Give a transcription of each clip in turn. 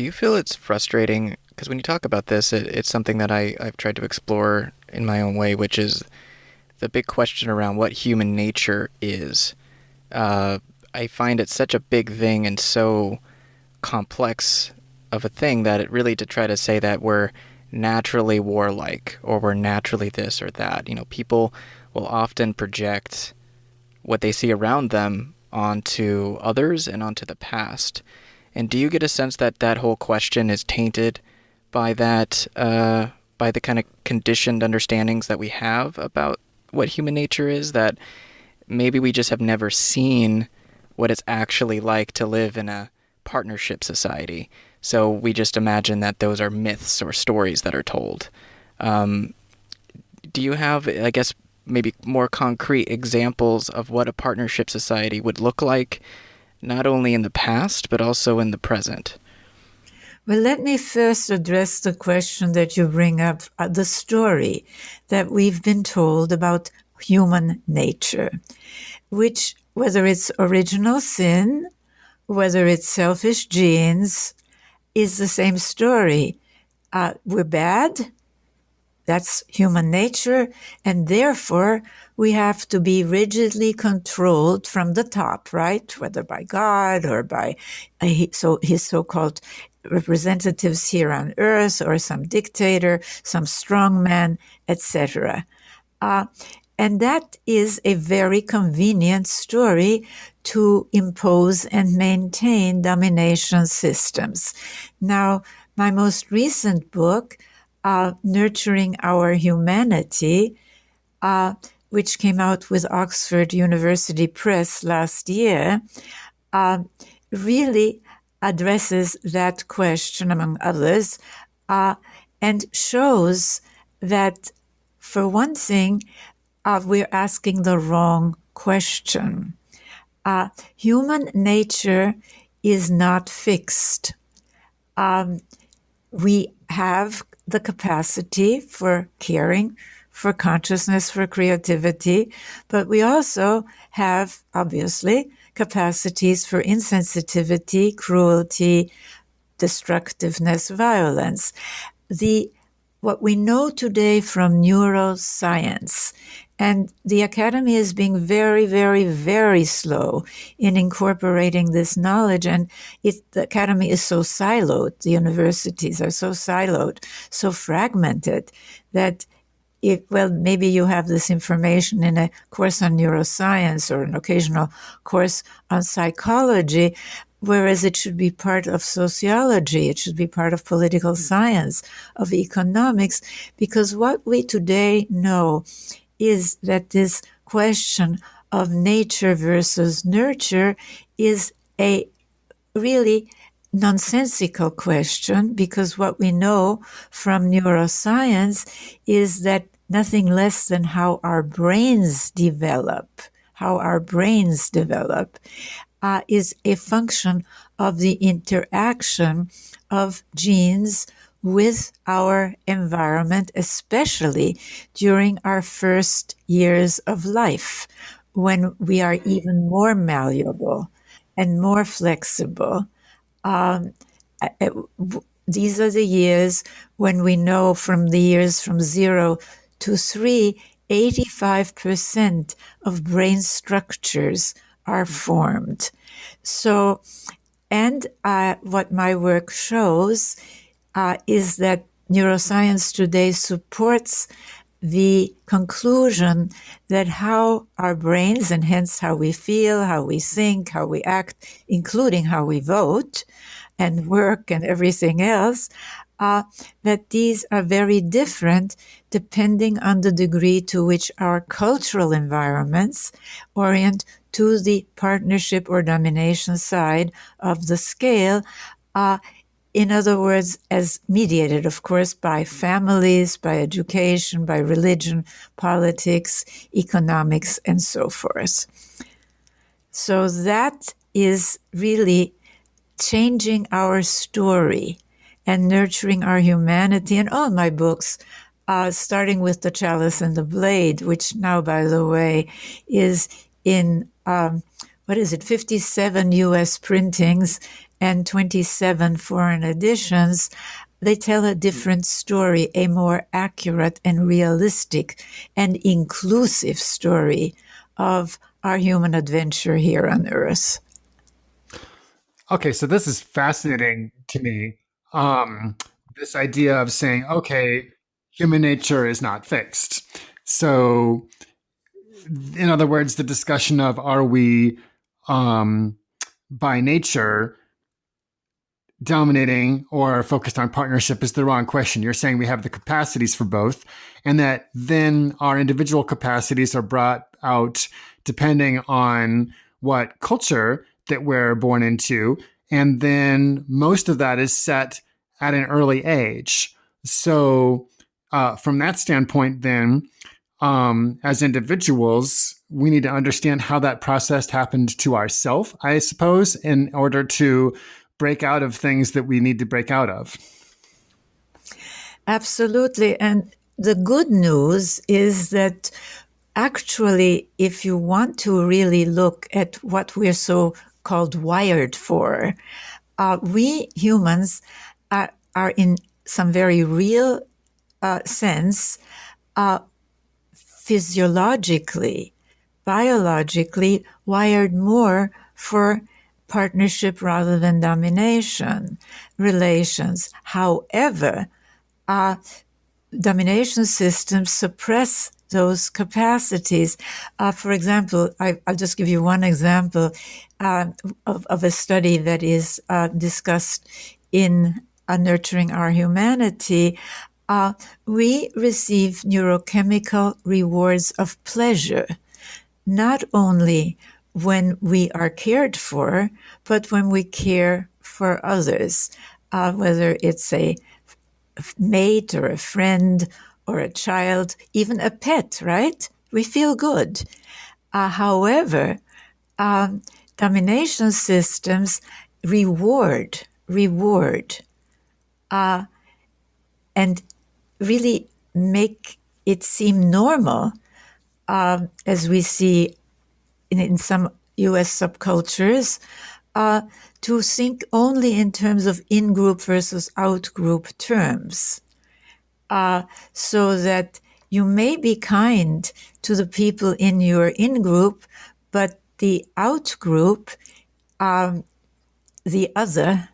Do you feel it's frustrating? Because when you talk about this, it, it's something that I, I've tried to explore in my own way, which is the big question around what human nature is. Uh, I find it such a big thing and so complex of a thing that it really to try to say that we're naturally warlike or we're naturally this or that. You know, people will often project what they see around them onto others and onto the past. And do you get a sense that that whole question is tainted by that, uh, by the kind of conditioned understandings that we have about what human nature is? That maybe we just have never seen what it's actually like to live in a partnership society. So we just imagine that those are myths or stories that are told. Um, do you have, I guess, maybe more concrete examples of what a partnership society would look like not only in the past, but also in the present? Well, let me first address the question that you bring up uh, the story that we've been told about human nature, which, whether it's original sin, whether it's selfish genes, is the same story. Uh, we're bad. That's human nature. And therefore, we have to be rigidly controlled from the top, right? Whether by God or by a, so his so-called representatives here on earth or some dictator, some strongman, etc. Uh, and that is a very convenient story to impose and maintain domination systems. Now, my most recent book, uh, Nurturing Our Humanity, uh, which came out with Oxford University Press last year, uh, really addresses that question, among others, uh, and shows that, for one thing, uh, we're asking the wrong question. Uh, human nature is not fixed. Um, we have the capacity for caring, for consciousness, for creativity, but we also have, obviously, capacities for insensitivity, cruelty, destructiveness, violence. The what we know today from neuroscience and the academy is being very, very, very slow in incorporating this knowledge. And it, the academy is so siloed, the universities are so siloed, so fragmented that it, well, maybe you have this information in a course on neuroscience or an occasional course on psychology, whereas it should be part of sociology, it should be part of political hmm. science, of economics, because what we today know is that this question of nature versus nurture is a really nonsensical question because what we know from neuroscience is that nothing less than how our brains develop, how our brains develop, uh, is a function of the interaction of genes with our environment, especially during our first years of life, when we are even more malleable and more flexible. Um, these are the years when we know from the years from zero to three, 85% of brain structures are formed. So, and uh, what my work shows uh, is that neuroscience today supports the conclusion that how our brains and hence how we feel, how we think, how we act, including how we vote and work and everything else, uh, that these are very different depending on the degree to which our cultural environments orient to the partnership or domination side of the scale. Uh, in other words, as mediated, of course, by families, by education, by religion, politics, economics, and so forth. So that is really changing our story and nurturing our humanity. And all my books, uh, starting with The Chalice and the Blade, which now, by the way, is in, um, what is it, 57 US printings and 27 foreign editions, they tell a different story, a more accurate and realistic and inclusive story of our human adventure here on Earth. Okay, so this is fascinating to me. Um, this idea of saying, okay, human nature is not fixed. So, in other words, the discussion of are we um, by nature dominating or focused on partnership is the wrong question. You're saying we have the capacities for both, and that then our individual capacities are brought out depending on what culture that we're born into. And then most of that is set at an early age. So, uh, from that standpoint, then, um, as individuals, we need to understand how that process happened to ourselves, I suppose, in order to break out of things that we need to break out of. Absolutely. And the good news is that actually, if you want to really look at what we're so called wired for, uh, we humans are, are, in some very real uh, sense uh, physiologically, biologically wired more for partnership rather than domination relations. However, uh, domination systems suppress those capacities. Uh, for example, I, will just give you one example uh, of, of, a study that is uh, discussed in uh, Nurturing Our Humanity. Uh, we receive neurochemical rewards of pleasure, not only when we are cared for, but when we care for others, uh, whether it's a mate or a friend or a child, even a pet, right? We feel good. Uh, however, um, domination systems reward, reward, uh, and really make it seem normal, uh, as we see in, in some US subcultures uh, to think only in terms of in group versus out group terms. Uh, so that you may be kind to the people in your in group, but the out group, um, the other,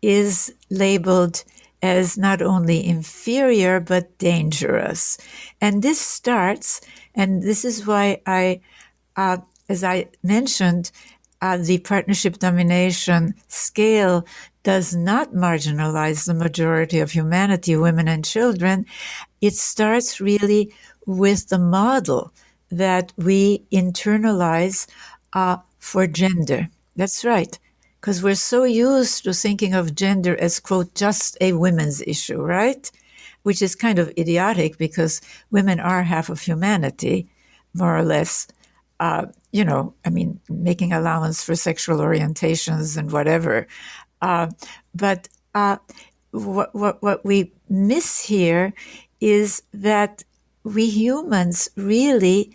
is labeled as not only inferior but dangerous. And this starts, and this is why I uh, as I mentioned, uh, the partnership domination scale does not marginalize the majority of humanity, women and children. It starts really with the model that we internalize uh, for gender. That's right. Because we're so used to thinking of gender as, quote, just a women's issue, right? Which is kind of idiotic because women are half of humanity, more or less uh, you know, I mean, making allowance for sexual orientations and whatever. Uh, but uh, what, what, what we miss here is that we humans really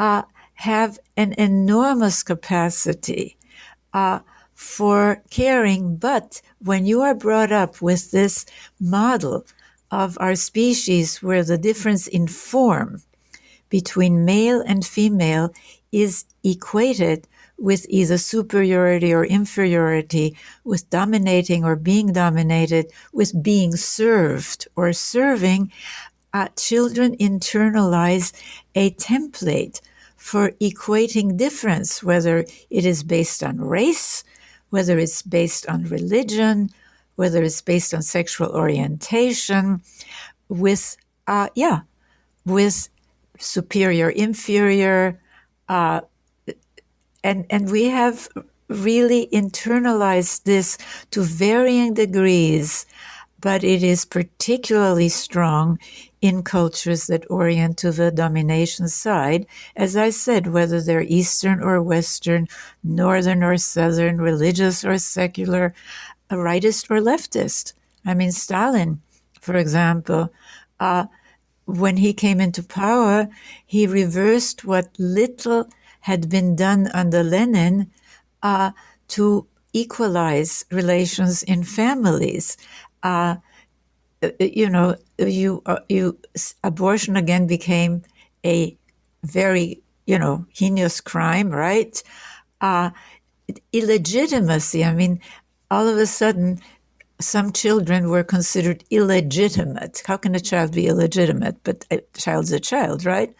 uh, have an enormous capacity uh, for caring. But when you are brought up with this model of our species where the difference in form between male and female is equated with either superiority or inferiority, with dominating or being dominated, with being served or serving, uh, children internalize a template for equating difference, whether it is based on race, whether it's based on religion, whether it's based on sexual orientation, with, uh, yeah, with superior, inferior, uh, and and we have really internalized this to varying degrees, but it is particularly strong in cultures that orient to the domination side. As I said, whether they're Eastern or Western, Northern or Southern, religious or secular, rightist or leftist. I mean, Stalin, for example, uh, when he came into power, he reversed what little had been done under Lenin uh, to equalize relations in families. Uh, uh you know, you uh, you abortion again became a very you know heinous crime, right? Uh, illegitimacy. I mean, all of a sudden, some children were considered illegitimate. How can a child be illegitimate? But a child's a child, right?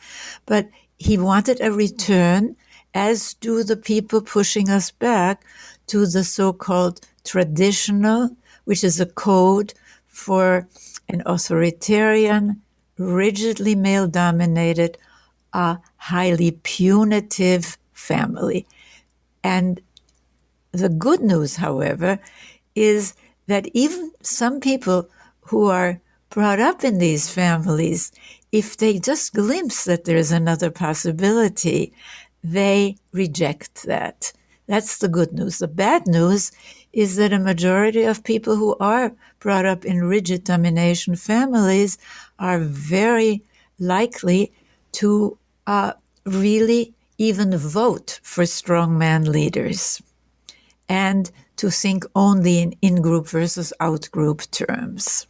But he wanted a return, as do the people pushing us back to the so called traditional, which is a code for an authoritarian, rigidly male dominated, uh, highly punitive family. And the good news, however, is that even some people who are brought up in these families, if they just glimpse that there's another possibility, they reject that. That's the good news. The bad news is that a majority of people who are brought up in rigid domination families are very likely to uh, really even vote for strongman leaders and to think only in in group versus out group terms.